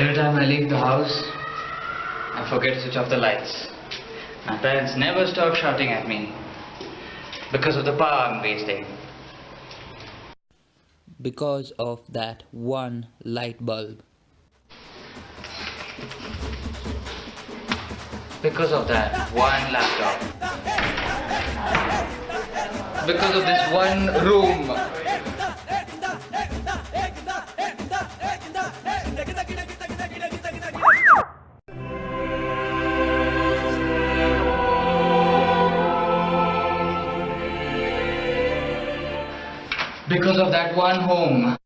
I leave the house, I forget to switch off the lights. My parents never stop shouting at me because of the power I'm wasting. because of that one light bulb. Because of that one laptop. Because of this one room. Because of that one home.